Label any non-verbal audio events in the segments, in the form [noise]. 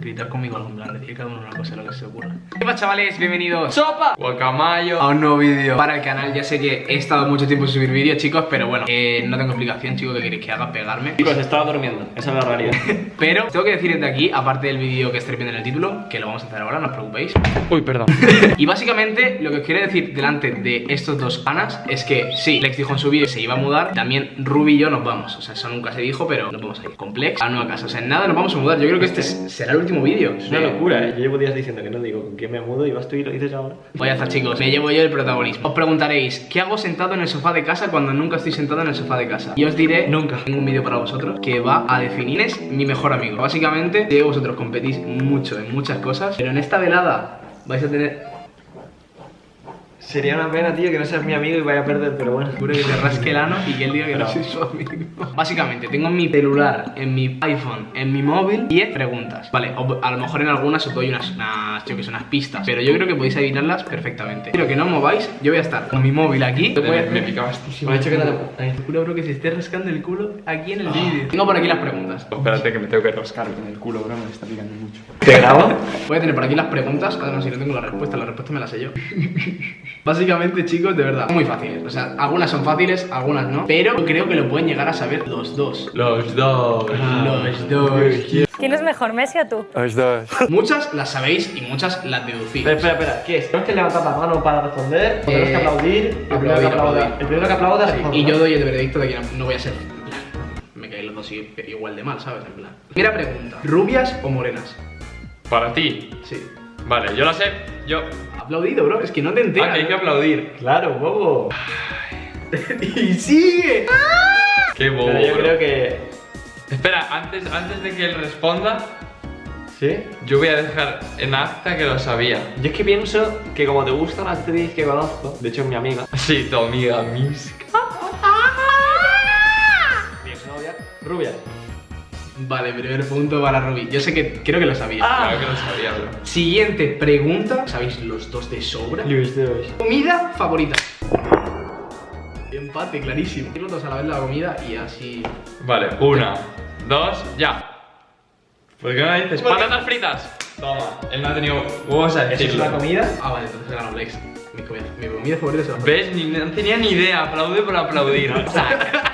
gritar conmigo algo en plan, decir cada uno una cosa, lo que se ocurra. ¿Qué pasa, chavales? Bienvenidos ¡Sopa! Guacamayo a un nuevo vídeo para el canal. Ya sé que he estado mucho tiempo sin subir vídeos, chicos, pero bueno, eh, no tengo explicación, chicos, que queréis que haga pegarme. Chicos, estaba durmiendo, esa es la realidad [laughs] Pero tengo que decir desde aquí, aparte del vídeo que estáis viendo en el título, que lo vamos a hacer ahora, no os preocupéis. Uy, perdón [laughs] Y básicamente lo que os quiero decir delante de estos dos panas es que sí, Lex dijo en su vídeo que se iba a mudar, también Ruby y yo nos vamos. O sea, eso nunca se dijo, pero nos vamos a ir. Complex a nueva casa. O sea, en nada nos vamos a mudar. Yo creo que este es- será el último vídeo. Es una locura, ¿eh? Yo llevo días diciendo que no digo con quién me mudo y vas tú y lo dices ahora Voy a estar chicos, me llevo yo el protagonismo. Os preguntaréis, ¿qué hago sentado en el sofá de casa cuando nunca estoy sentado en el sofá de casa? Y os diré, Nunca. tengo un vídeo para vosotros que va a definir es mi mejor amigo. Básicamente, que vosotros competís mucho en muchas cosas, pero en esta velada vais a tener... Sería una pena, tío, que no seas mi amigo y vaya a perder, pero bueno Seguro que te rasque el ano y que él diga que no No. soy su amigo. Básicamente, tengo en mi celular, en mi iPhone, en mi móvil 10 preguntas. Vale, o- a lo mejor en algunas os doy unas, unas, yo que sé, unas pistas, pero yo creo que podéis adivinarlas perfectamente. Quiero que no os mováis, yo voy a estar con mi móvil aquí. Voy a- Me pica bastísimo. Me ha dicho que te Ay, te juro, bro, que se esté rascando el culo aquí en el vídeo. Tengo por aquí las preguntas. Espérate que me tengo que rascar con el culo, bro, me está picando mucho. ¿Te grabo? Voy a tener por aquí las preguntas. Además, si no tengo la respuesta, la respuesta me la sé yo. [laughs] Básicamente, chicos, de verdad, muy fáciles. O sea, algunas son fáciles, algunas no. Pero creo que lo pueden llegar a saber los dos. Los dos. Los dos. ¿Quién es mejor, Messi o tú? Los dos. Muchas las sabéis y muchas las deducís. Espera, espera, espera, ¿qué es? Tenemos que levantar la mano para responder, tenemos que Eh, aplaudir, el primero que aplaudir, aplauda, aplaudir. el primero que aplauda Sí, y yo doy el veredicto de que no, voy a ser. Me caen los dos igual de mal, ¿sabes? En plan. Primera pregunta: ¿rubias o morenas? Para ti. Sí. Vale, yo la sé. Yo. Aplaudido, bro, es que no te Ah, enteras. que hay que aplaudir. Claro, bobo. [laughs] y sigue. Qué bobo. Pero yo bro. creo que... Espera, antes, antes de que él responda, ¿Sí? yo voy a dejar en acta que lo sabía. Yo es que pienso que como te gusta una actriz que conozco, de hecho es mi amiga, Sí, tu amiga Miska. mi exnovia, rubia. Vale, primer punto para Ruby. Yo sé que creo que lo sabía. Ah. Claro que lo sabía, bro. Siguiente pregunta. ¿Sabéis los dos de sobra? Luis de Comida favorita. Empate, clarísimo. Los dos a la vez la comida y así. Vale, una, dos, ya. ¿Por qué no dices Porque- patatas fritas? Toma, él no ha tenido huevos a ¿Eso es una comida? Ah, vale, entonces gano Blex. Mi comida, mi comida favorita es la ¿Ves? Ni, no tenía ni idea, aplaude por aplaudir. [laughs]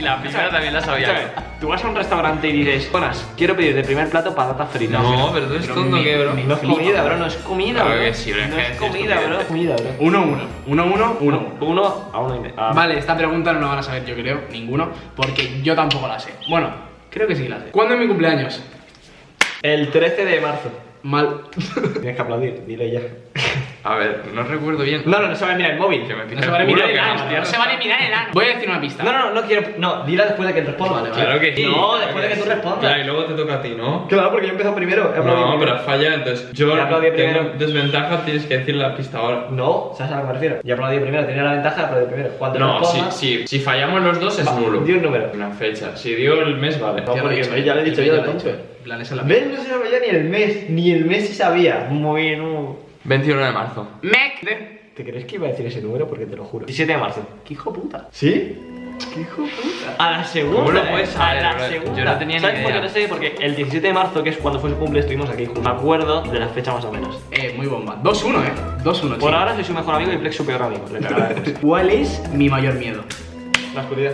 y la primera también la sabía. Tú vas a un restaurante y dices, buenas, quiero pedir de primer plato patatas fritas. No, pero tú eres tonto, ¿qué, bro? No es comida, bro, no es comida, Claro bro. que sí, bro, es No que es comida, bro. Comida, bro. 1-1. 1-1, 1-1. Uno a uno y medio. Vale, esta pregunta no la van a saber, yo creo, ninguno, porque yo tampoco la sé. Bueno, creo que sí la sé. ¿Cuándo es mi cumpleaños? El 13 de marzo. Mal. Tienes que aplaudir, dile ya. [laughs] A ver, no recuerdo bien. No, no, no se va a mirar el móvil. Me No se vale mirar el ano, no se vale mirar el ano. Voy a decir una pista. No, no, no quiero. No, dila después de que responda. Vale, vale. Claro que sí. No, claro después de que tú sí. respondas. Ya, y luego te toca a ti, ¿no? Claro, porque yo primero. he No, primero. pero falla, entonces yo tengo primero. desventaja, tienes que decir la pista ahora. No, ¿sabes a lo que me refiero? Ya aplaudí primero, tenía la ventaja de aplaudir primero. Cuando No, si, responda, si, fallamos los dos es Va, nulo. di un número. Una fecha. Si dio el mes, vale. No, Ya lo he porque dicho, ya lo he dicho el yo, de plan, esa es la ¿Ves? No se sabía ni el mes, ni el mes se sabía. Muy bien, no. 21 de marzo. Mec. ¿Te crees que iba a decir ese número? Porque te lo juro. 17 de marzo. ¿Qué hijo puta? ¿Sí? ¿Qué hijo puta? A la segunda. ¿Cómo lo eh, puedes saber, A la bro? segunda. Yo no tenía ni ¿Sabes por qué idea. lo sé? Porque el 17 de marzo, que es cuando fue su cumple, estuvimos aquí juntos. Me acuerdo de la fecha más o menos. Eh, muy bomba. 2-1, eh. 2-1, Por ahora soy su mejor amigo y Plex su peor amigo. Le cagará después. ¿Cuál es mi mayor miedo? La oscuridad.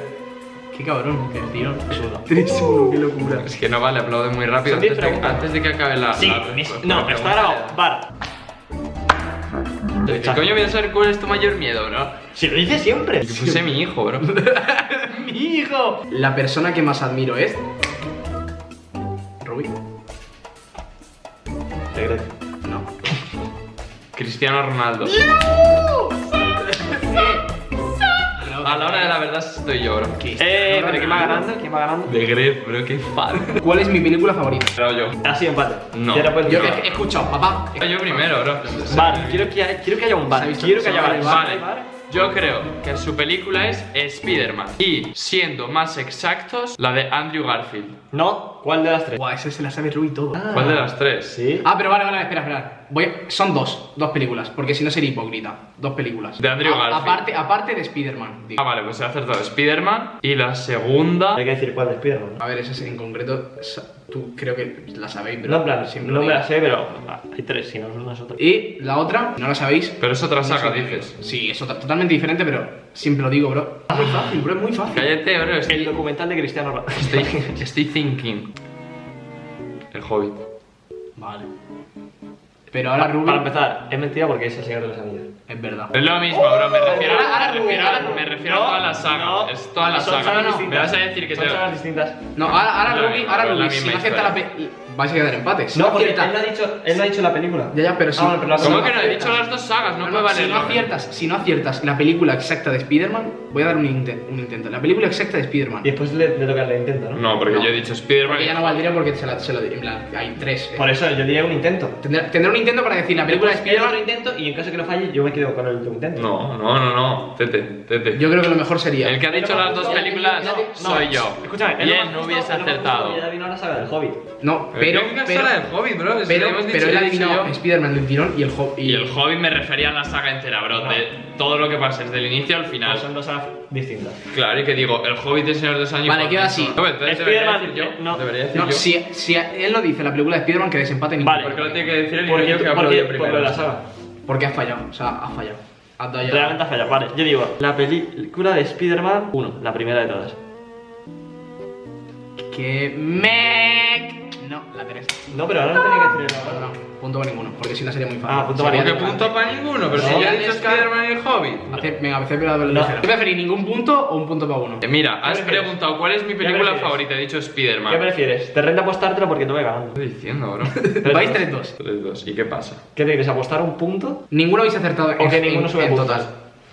Qué cabrón, qué tirón. Uno. 3-1, qué locura. Es que no vale, aplaude muy rápido Son diez antes de, preguntas. antes de que acabe la. Sí, la mis- no, está grabado. Bar. ¿Qué coño voy a saber cuál es tu mayor miedo, bro? Si lo dice siempre. Que puse mi hijo, bro. [laughs] ¡Mi hijo! La persona que más admiro es... ¿Rubí? Secreto. No. Cristiano Ronaldo. [laughs] A la hora de la verdad estoy yo, bro. Eh, pero ¿quién va ganando? ¿Quién va ganando? De Gref, bro, qué fan. [laughs] ¿Cuál es mi película favorita? Pero yo. Ha sido empate. No. Puedes Yo he, escuchado, papá. Yo primero, bro. Bar, quiero que, haya, quiero que haya un bar. Quiero que haya va bar. Vale. Yo creo que su película es Spider-Man. Y siendo más exactos, la de Andrew Garfield. No, ¿cuál de las tres? Buah, esa se la sabe Rubí todo. ¿Cuál de las tres? Sí. Ah, pero vale, vale, espera, espera. Voy a- son dos, dos películas, porque si no sería hipócrita. Dos películas. De Andrew A- Garfield. Aparte, aparte de Spider-Man. digo. Ah, vale, pues he acertado Spider-Man. Y la segunda. Hay que decir cuál de Spiderman. A ver, esa en concreto, sa- tú creo que la sabéis, pero No, en plan, siempre no me la digo. sé, pero ah, hay tres, si no, una es otra. Y la otra, no la sabéis. Pero es otra saga, dices. Sí, es otra, totalmente diferente, pero siempre lo digo, bro. Es muy fácil, bro, es muy fácil. Cállate, bro. El Estoy, documental de Cristiano Ronaldo. estoy, estoy thinking. El Hobbit. Vale. Pero ahora Ruby. Para empezar, es mentira porque es el Señor de los Anillos. Es verdad. Es lo mismo, bro. Me refiero, ahora- ahora me refiero, ahora me refiero a toda la saga. no, es toda la son saga. sagas Me vas a decir que Son te. sagas distintas. No, ahora, ahora Ruby, ahora Ruby, si no acierta la vais a quedar empate. Si No, porque él acierta- no ha dicho, él no ha dicho la película. Ya, ya, pero si, Ah, bueno, ¿Cómo que no? He dicho las dos sagas, no No, no, valer. si no aciertas, si no aciertas la película exacta de Spider-Man, voy a dar un, inte- un intento. La película exacta de Spider-Man. Y después le, le toca el intento, ¿no? No, porque No. yo he dicho Spider-Man. Ya no valdría porque se la, se la en plan, hay tres. eh. Por eso yo diría un intento. Tendré, tendré un intento para decir la película de Después el otro Spider-Man. intento y en caso que lo falle, yo me quedo con el último intento. No, no, no, no. Tete, tete. Yo creo que lo mejor sería. El que ha dicho las dos películas No, soy yo. Escúchame, y es él no hubiese es acertado. que Ya vino la saga del Hobbit. No, pero. ¿qué pero, del Hobbit, bro? Pero, él yo. Spider-Man del tirón y el Hobbit. Y el Hobbit me refería a la saga entera, bro. Todo lo que pasa desde el inicio al Pues final. son dos sagas distintas. Claro, y que digo, el Hobbit es Señor de los Años. Vale, queda así. No, entonces debería Spider-Man, decir yo. eh, no. Debería decir No, yo. si, si él lo dice la película de Spider-Man, que desempate ningún Vale. ¿Por qué lo tiene que decir el Porque, niño que porque, primero? de la saga. Porque has fallado, o sea, has fallado. Has Realmente ha fallado. Vale, yo digo, la película de Spider-Man 1, la primera de todas. Que me. No, la Teresa. No, pero ahora no tenía que decir el No, no, punto para ninguno, porque si no sería muy fácil. Ah, punto para ¿Por qué de- punto para ninguno? Pero si No. ya he dicho Spider-Man y el Hobbit. Hace- Venga, hacer la doble No. ligera. ¿Qué preferís, ningún punto o un punto para uno? Eh, Mira, has prefieres? preguntado cuál es mi ¿Qué película prefieres? favorita. He dicho ¿Qué Spider-Man. prefieres? Te renta apostártelo porque te voy ganando. ¿Qué estoy diciendo, bro? [laughs] Vais dos. 3-2. 3-2. ¿Y qué pasa? ¿Qué te quieres? ¿Apostar un punto? Ninguno habéis acertado en, O que en- ninguno sube en puntos. total.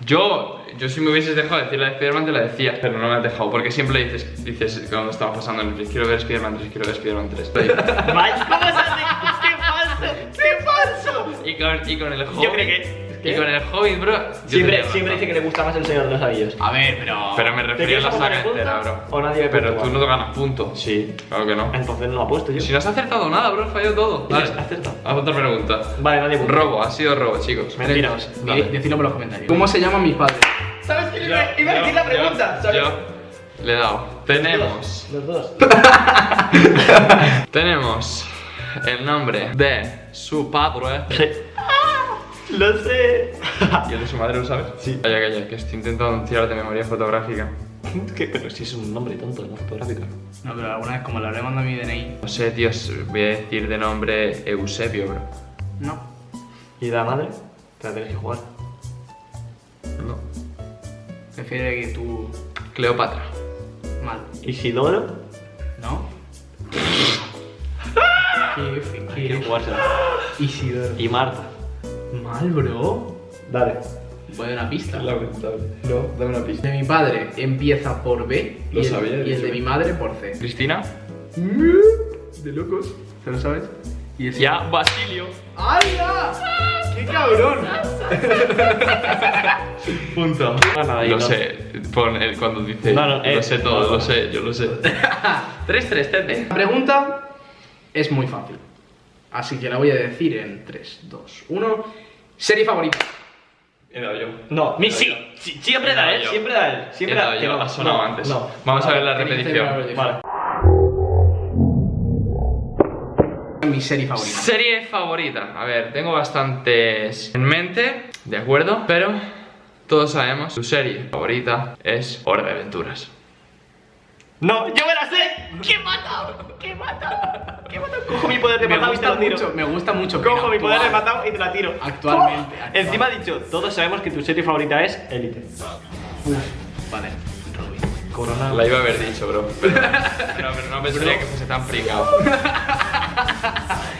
Yo, yo si me hubieses dejado decir la de Spider-Man te la decía, pero no me has dejado, porque siempre dices, dices cuando estaba pasando en el 3, quiero ver Spider-Man 3, quiero ver Spider-Man 3. ¡Vaya! ¿Cómo se hace? ¡Qué falso! ¡Qué falso! y, con, y con el Hobbit, Yo creo que- y ¿qué? con el Hobbit, bro, Siempre, siempre dice que le gusta más el Señor de los Anillos. A ver, pero. Pero me ¿Te refería a la saga entera, bro. ¿O nadie Pero tú no ganas punto. Sí. Claro que no. Entonces no apuesto yo. Si no has acertado nada, bro, has fallado todo. Has Vale, acertado. haz otra pregunta. Vale, nadie punto. Robo, ha sido robo, chicos. Mentira. 3-2. Dale. Di- Decidlo por los comentarios. ¿Cómo se llaman mis padres? ¿Sabes qué? Yo, Iba a decir yo, la pregunta. yo, ¿sabes? yo le he dado. Tenemos, Los dos. [laughs] tenemos el nombre de su padre. Sí. Lo sé. [laughs] ¿Y el de su madre lo sabes? Sí. Calla, calla, que estoy intentando tirar de memoria fotográfica. ¿Qué? Pero si es un nombre tonto, no fotográfico. No, pero alguna vez, como le habré mandado mi DNI. No sé, tío, voy a decir de nombre Eusebio, bro. No. ¿Y la madre? Te la tienes que jugar. Prefiere que tú. Cleopatra. Mal. ¿Isidoro? ¿No? [laughs] Qué qué- que jugársela. Isidoro. Y Marta. Mal, bro. Dale. Voy a dar una pista. Lamentable. No, dame una pista. De mi padre empieza por B y, Lo el, sabía, y el de mi madre por C. ¿Cristina? De locos. ¿Te lo sabes? Y ese- Ya, Basilio. ¡Hala! ¡Qué cabrón! [laughs] Punto. Gana ahí, Lo sé, pon el cuando dice. No, no, eh, lo sé todo, no. lo sé, yo lo sé. [laughs] 3-3, tete. La pregunta es muy fácil. Así que la voy a decir en 3, 2, 1. Serie favorita. He dado yo. No, mi sí. sí, Siempre da él, yo. siempre da él. Siempre He dado da que yo, no. ha sonado no, antes. No. Vamos a ver la repetición. Vale. Mi serie favorita. Serie favorita. A ver, tengo bastantes en mente, de acuerdo, pero todos sabemos tu serie favorita es Hora de Aventuras. No, yo me la sé. ¿Qué mata? ¿Qué mata? ¿Qué mata? [laughs] Cojo mi poder de Me matado y te la tiro. mucho, me gusta mucho. Cojo mi poder de matado y te la tiro. Actualmente, ¡Oh! actual. Encima ha dicho, todos sabemos que tu serie favorita es Elite. Vale, Robin. Corona. La iba a haber dicho, bro. Pero, pero, pero no [laughs] pensaría que fuese tan pringado. [laughs]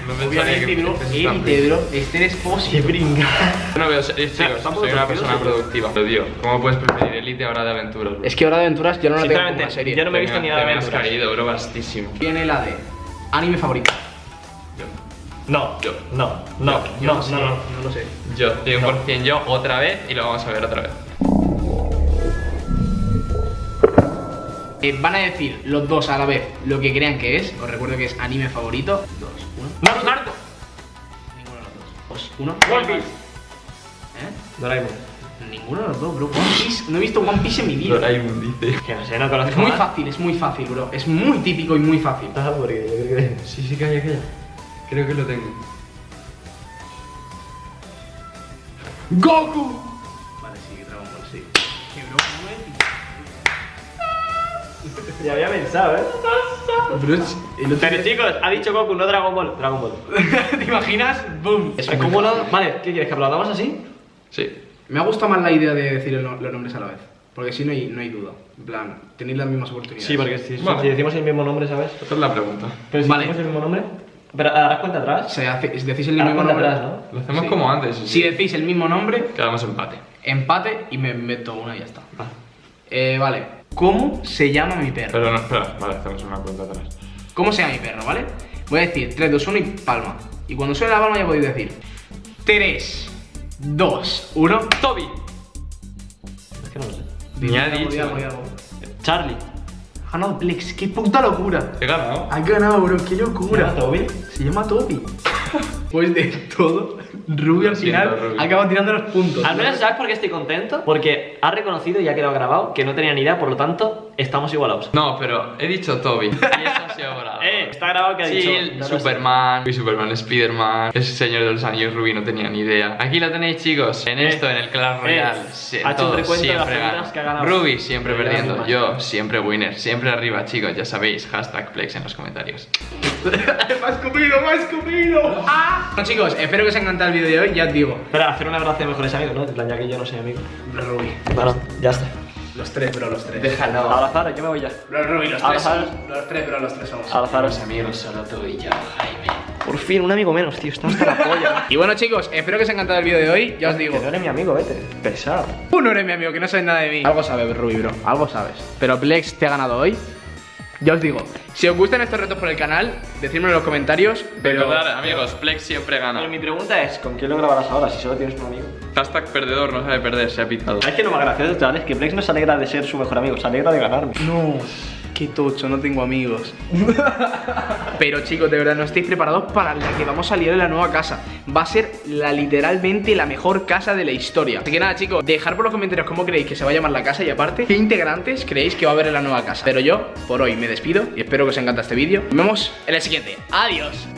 No Obviamente. Este Qué Expósito. brinca. Yo no veo series, chicos. estamos Soy una persona productiva. Pero, tío, ¿cómo puedes preferir Elite ahora de aventuras, bro? Es que Hora de Aventuras yo no la tengo como una serie. yo no me he Te visto ni nada Te de me has aventuras. caído, bro, vastísimo. Viene la de anime favorito. No, Yo. no, no, Yo no, no sé, no, no. no lo sé. Yo, 100% yo, otra vez, y lo vamos a ver otra vez. Eh, van a decir los dos a la vez lo que crean que es. Os recuerdo que es anime favorito. Dos, uno. Naruto, Naruto. Ninguno de los dos. uno. One Piece. ¿Eh? Doraemon. Ninguno de los dos, bro. One Piece. No he visto One Piece en mi vida. Doraemon dice. Que no sé, no conozco Es muy fácil, es muy fácil, bro. Es muy típico y muy fácil. Ah, porque yo creo que... Sí, sí, calla, calla. Creo que lo tengo. ¡Goku! Ya había pensado, ¿eh? Pero día- chicos, ha dicho Goku, no Dragon Ball. Dragon Ball. [laughs] ¿Te imaginas? ¡Boom! Es cúmulo... fácil. Vale, ¿qué quieres? ¿Que aplaudamos así? Sí. Me ha gustado más la idea de decir el no- los nombres a la vez. Porque si no hay, no hay duda. En plan, tenéis las mismas oportunidades. Sí, porque si, Vale. si decimos el mismo nombre, ¿sabes? Esta es la pregunta. Pero si Vale. decimos el mismo nombre... Pero harás cuenta atrás. Se hace- si decís el mismo cuenta nombre. atrás, ¿no? Lo hacemos Sí. como antes. Si decís el mismo nombre, Quedamos empate. empate y me meto una y ya está. Va. Eh, vale. ¿Cómo se llama mi perro? Pero no, espera, vale, hacemos una cuenta atrás. ¿Cómo se llama mi perro, vale? Voy a decir 3, 2, 1 y palma. Y cuando suene la palma ya podéis decir 3, 2, 1. Toby. Es que no lo sé. Ni ha dicho. algo, algo. Charlie. Ha ganado Plex, qué puta locura. He ganado. Ha ganado, bro, qué locura. ¿Se llama Toby? Se llama Toby. Pues de todo, Ruby al final Ruby. acaba tirando los puntos. Al menos, ¿sabes por qué estoy contento? Porque ha reconocido y ha quedado grabado que no tenía ni idea, por lo tanto, estamos igualados. No, pero he dicho Toby. Y [laughs] eso ha sido bravo. Eh, está grabado que ha Sí, dicho. el no. Superman, y Superman, Spiderman, ese señor de los anillos Ruby no tenía ni idea. Aquí lo tenéis, chicos, en Eh, esto, en el Clash eh, Royale. ha Sí, hecho un siempre gano. que ha ganado. Ruby siempre perdiendo, más. yo siempre winner, siempre arriba, chicos, ya sabéis, hashtag Plex en los comentarios. [laughs] ¡Me has comido, me has comido! ¡Ah! Bueno, chicos, espero que os haya encantado el vídeo de hoy, ya os digo. Espera, hacer un abrazo de mejores amigos, ¿no? En plan, ya que yo no soy amigo. Ruby. Bueno, ya está. Los tres, bro, los tres. Déjalo. Abrazaros, yo me voy ya. Bro, Ruby, los tres somos. Los tres, bro, los tres somos. Abrazaros. amigos, solo tú y yo, Jaime. Por fin, un amigo menos, tío. Está hasta la polla. [laughs] Y bueno, chicos, espero que os haya encantado el vídeo de hoy, ya os digo. Que no eres mi amigo, vete. Pesado. Tú no eres mi amigo, que no sabes nada de mí. Algo sabes, Ruby, bro. Algo sabes. Pero Plex te ha ganado hoy. Ya os digo, si os gustan estos retos por el canal, decídmelo en los comentarios. Pero Recordad, amigos, Plex siempre Pero gana. mi pregunta es, ¿con quién lo grabarás ahora si solo tienes un amigo? Hashtag perdedor, no sabe perder, se ha pitado. ¿Sabes qué lo más gracioso, chavales? Que Plex no se alegra de ser su mejor amigo, se alegra de ganarme. No, qué tocho, no tengo amigos. [laughs] Pero chicos, de verdad, no estáis preparados para la que vamos a salir en la nueva casa. Va a ser la literalmente la mejor casa de la historia. Así que nada, chicos, dejad por los comentarios cómo creéis que se va a llamar la casa y aparte, qué integrantes creéis que va a haber en la nueva casa. Pero yo, por hoy, me despido y espero que os encante este vídeo. Nos vemos en el siguiente. Adiós.